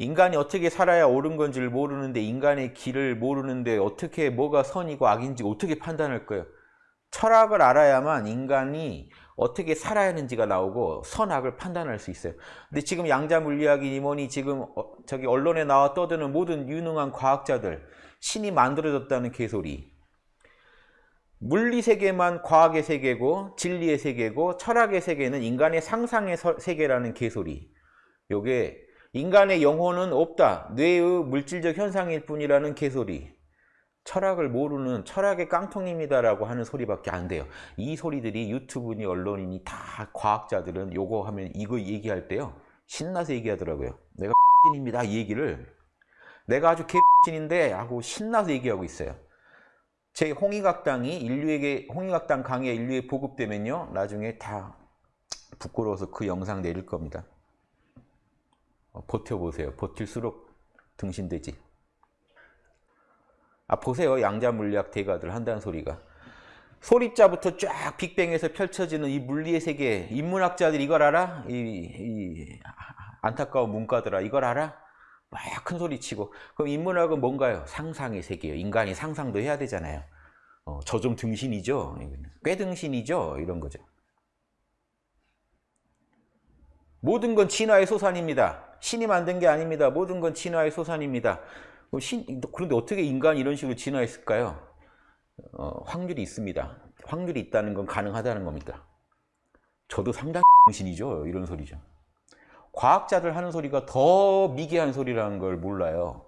인간이 어떻게 살아야 옳은 건지를 모르는데 인간의 길을 모르는데 어떻게 뭐가 선이고 악인지 어떻게 판단할 거예요? 철학을 알아야만 인간이 어떻게 살아야 하는지가 나오고 선악을 판단할 수 있어요. 근데 지금 양자 물리학이니 뭐니 지금 어, 저기 언론에 나와 떠드는 모든 유능한 과학자들 신이 만들어졌다는 개소리. 물리 세계만 과학의 세계고 진리의 세계고 철학의 세계는 인간의 상상의 세계라는 개소리. 요게 인간의 영혼은 없다. 뇌의 물질적 현상일 뿐이라는 개소리. 철학을 모르는 철학의 깡통입니다라고 하는 소리밖에 안 돼요. 이 소리들이 유튜브니 언론이니 다 과학자들은 요거 하면 이거 얘기할 때요. 신나서 얘기하더라고요. 내가 입니다 이 얘기를 내가 아주 개신인데 하고 신나서 얘기하고 있어요. 제 홍익학당이 인류에게 홍익학당 강의 인류에 보급되면요. 나중에 다 부끄러워서 그 영상 내릴 겁니다. 어, 버텨보세요. 버틸수록 등신되지. 아 보세요. 양자 물리학 대가들 한다는 소리가. 소립자부터 쫙 빅뱅에서 펼쳐지는 이 물리의 세계 인문학자들 이걸 알아? 이, 이 안타까운 문과들아 이걸 알아? 막 큰 소리 치고 그럼 인문학은 뭔가요? 상상의 세계예요. 인간이 상상도 해야 되잖아요. 어, 저 좀 등신이죠? 꽤 등신이죠? 이런 거죠. 모든 건 진화의 소산입니다. 신이 만든 게 아닙니다. 모든 건 진화의 소산입니다. 신, 그런데 어떻게 인간이 이런 식으로 진화했을까요? 어, 확률이 있습니다. 확률이 있다는 건 가능하다는 겁니다. 저도 상당히 신이죠. 이런 소리죠. 과학자들 하는 소리가 더 미개한 소리라는 걸 몰라요.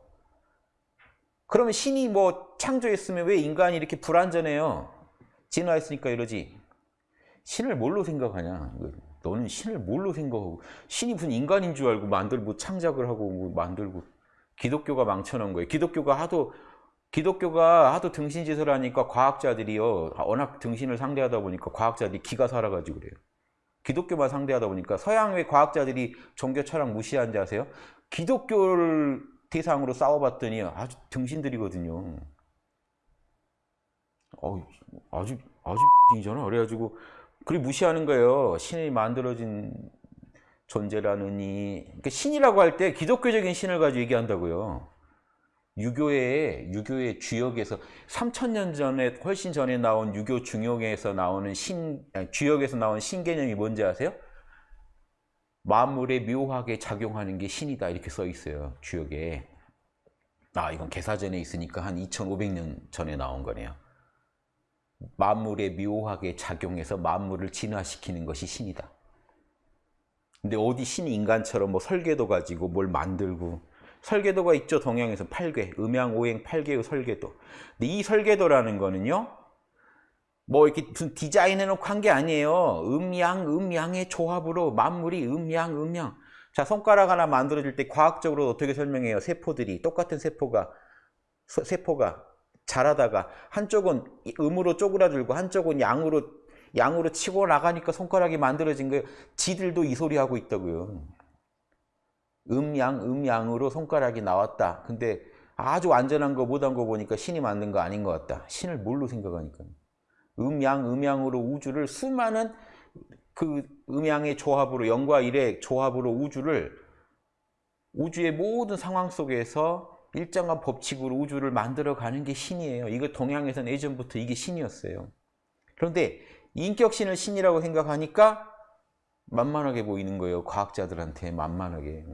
그러면 신이 뭐 창조했으면 왜 인간이 이렇게 불완전해요? 진화했으니까 이러지. 신을 뭘로 생각하냐? 너는 신을 뭘로 생각하고 신이 무슨 인간인 줄 알고 만들고 창작을 하고 뭐 만들고 기독교가 망쳐놓은 거예요. 기독교가 하도 기독교가 하도 등신짓을 하니까 과학자들이요. 워낙 등신을 상대하다 보니까 과학자들이 기가 살아가지고 그래요. 기독교만 상대하다 보니까 서양의 과학자들이 종교 철학 무시한지 아세요? 기독교를 대상으로 싸워봤더니 아주 등신들이거든요. 어, 아주 아주 이잖아. 그래가지고 그리 무시하는 거예요. 신이 만들어진 존재라느니 그러니까 신이라고 할 때 기독교적인 신을 가지고 얘기한다고요. 유교의 유교의 주역에서 3천년 전에 훨씬 전에 나온 유교 중역에서 나오는 신 주역에서 나온 신 개념이 뭔지 아세요? 만물에 묘하게 작용하는 게 신이다 이렇게 써 있어요 주역에. 아 이건 개사전에 있으니까 한 2,500년 전에 나온 거네요. 만물에 묘하게 작용해서 만물을 진화시키는 것이 신이다. 근데 어디 신이 인간처럼 뭐 설계도 가지고 뭘 만들고 설계도가 있죠 동양에서 8개 음양 오행 8개의 설계도. 근데 이 설계도라는 거는요 뭐 이렇게 무슨 디자인해 놓고 한 게 아니에요. 음양 음양의 조합으로 만물이 음양 음양. 자 손가락 하나 만들어질 때 과학적으로 어떻게 설명해요? 세포들이 똑같은 세포가 세포가 자라다가 한쪽은 음으로 쪼그라들고 한쪽은 양으로 양으로 치고 나가니까 손가락이 만들어진 거예요. 지들도 이 소리 하고 있다고요. 음양, 음양으로 손가락이 나왔다. 근데 아주 안전한 거 못한 거 보니까 신이 만든 거 아닌 것 같다. 신을 뭘로 생각하니까. 음양, 음양으로 우주를 수많은 그 음양의 조합으로 영과 일의 조합으로 우주를 우주의 모든 상황 속에서 일정한 법칙으로 우주를 만들어가는 게 신이에요. 이거 동양에서는 예전부터 이게 신이었어요. 그런데 인격신을 신이라고 생각하니까 만만하게 보이는 거예요. 과학자들한테 만만하게.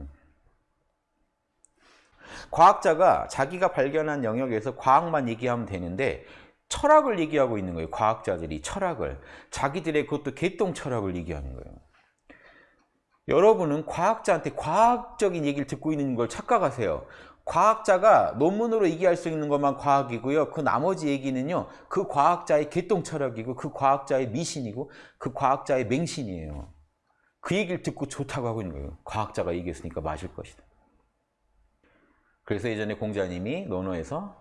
과학자가 자기가 발견한 영역에서 과학만 얘기하면 되는데 철학을 얘기하고 있는 거예요. 과학자들이 철학을. 자기들의 그것도 개똥 철학을 얘기하는 거예요. 여러분은 과학자한테 과학적인 얘기를 듣고 있는 걸 착각하세요. 과학자가 논문으로 얘기할 수 있는 것만 과학이고요. 그 나머지 얘기는요. 그 과학자의 개똥 철학이고 그 과학자의 미신이고 그 과학자의 맹신이에요. 그 얘기를 듣고 좋다고 하고 있는 거예요. 과학자가 얘기했으니까 맞을 것이다. 그래서 예전에 공자님이 논어에서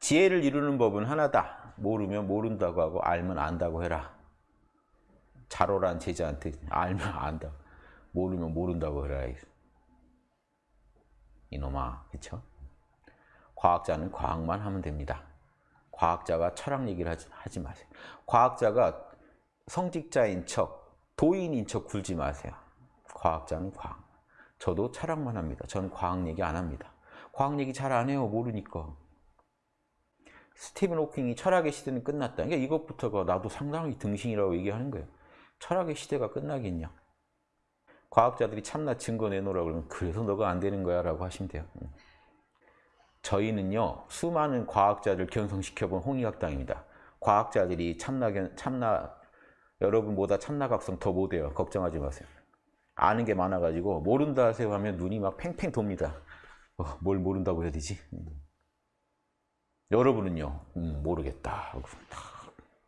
지혜를 이루는 법은 하나다. 모르면 모른다고 하고 알면 안다고 해라. 자로란 제자한테 알면 안다. 모르면 모른다고 해라. 이놈아, 그쵸? 과학자는 과학만 하면 됩니다. 과학자가 철학 얘기를 하지, 하지 마세요. 과학자가 성직자인 척, 도인인 척 굴지 마세요. 과학자는 과학. 저도 철학만 합니다. 저는 과학 얘기 안 합니다. 과학 얘기 잘 안 해요. 모르니까. 스티븐 호킹이 철학의 시대는 끝났다. 그러니까 이것부터가 나도 상당히 등신이라고 얘기하는 거예요. 철학의 시대가 끝나겠냐. 과학자들이 참나 증거 내놓으라 그러면 그래서 너가 안 되는 거야 라고 하시면 돼요. 음. 저희는요 수많은 과학자들 견성시켜본 홍익학당입니다. 과학자들이 참나, 참나 여러분보다 참나각성 더 못해요. 걱정하지 마세요. 아는 게 많아가지고 모른다 하세요 하면 눈이 막 팽팽 돕니다. 어, 뭘 모른다고 해야 되지? 음. 여러분은요 음, 모르겠다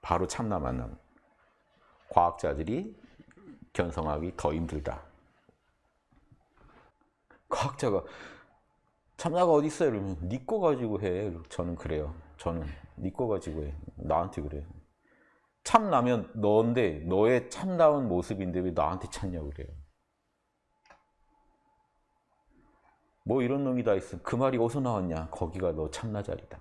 바로 참나 만남. 과학자들이 견성하기 더 힘들다. 과학자가 참나가 어디 있어요? 이러면 니거 가지고 해. 저는 그래요. 저는 니거 가지고 해. 나한테 그래. 참나면 너인데 너의 참다운 모습인데 왜 나한테 찾냐고 그래요. 뭐 이런 놈이 다 있어. 그 말이 어디서 나왔냐? 거기가 너 참나 자리다.